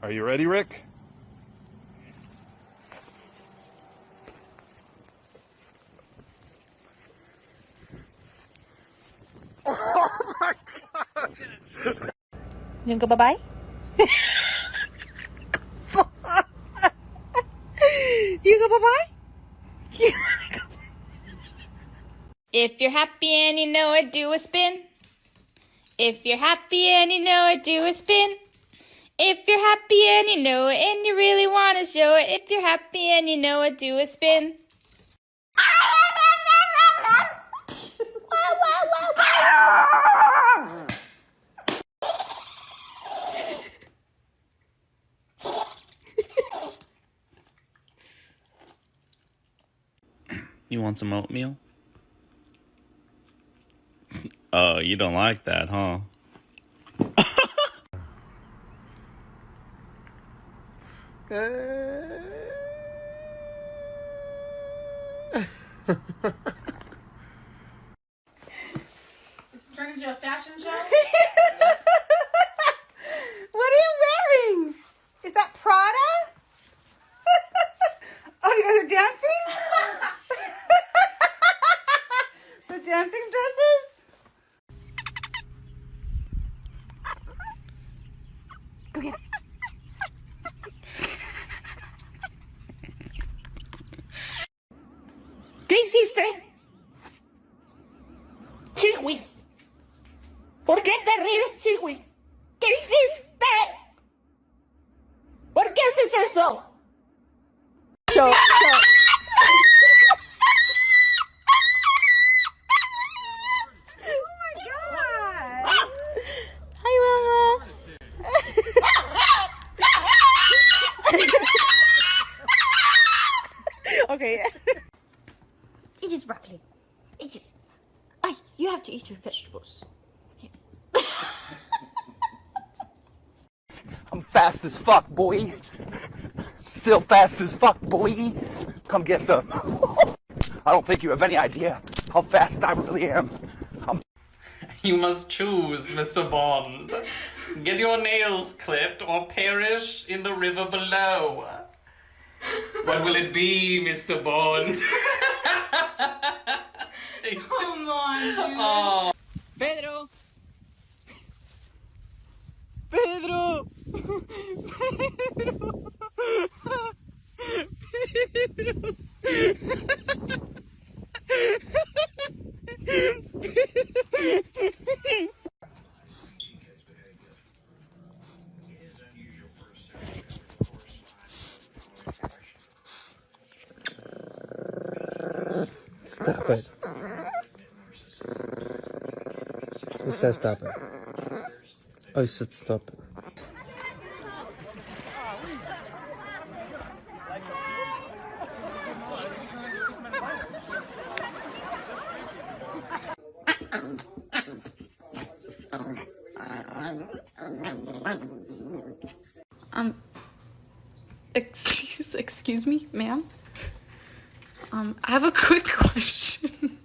Are you ready, Rick? Oh my god! You go bye-bye? you go bye-bye? You wanna go If you're happy and you know it, do a spin. If you're happy and you know it, do a spin. If you're happy and you know it and you really want to show it, if you're happy and you know it, do a spin. You want some oatmeal? Oh, you don't like that, huh? This turned into a fashion show? ¿Qué hiciste? Chihuis. ¿Por qué te ríes, Chihuis? ¿Qué hiciste? ¿Por qué haces eso? Show, oh okay. Eat this broccoli. It is. this. Ay, you have to eat your vegetables. I'm fast as fuck, boy. Still fast as fuck, boy. Come get some. I don't think you have any idea how fast I really am. I'm You must choose, Mr. Bond. Get your nails clipped or perish in the river below. What will it be, Mr. Bond? Come on, dude. oh. Pedro. Pedro. Pedro. Pedro. Stop it. Oh, said stop it? Oh, you should stop it. Um, excuse, excuse me, ma'am. Um, I have a quick question.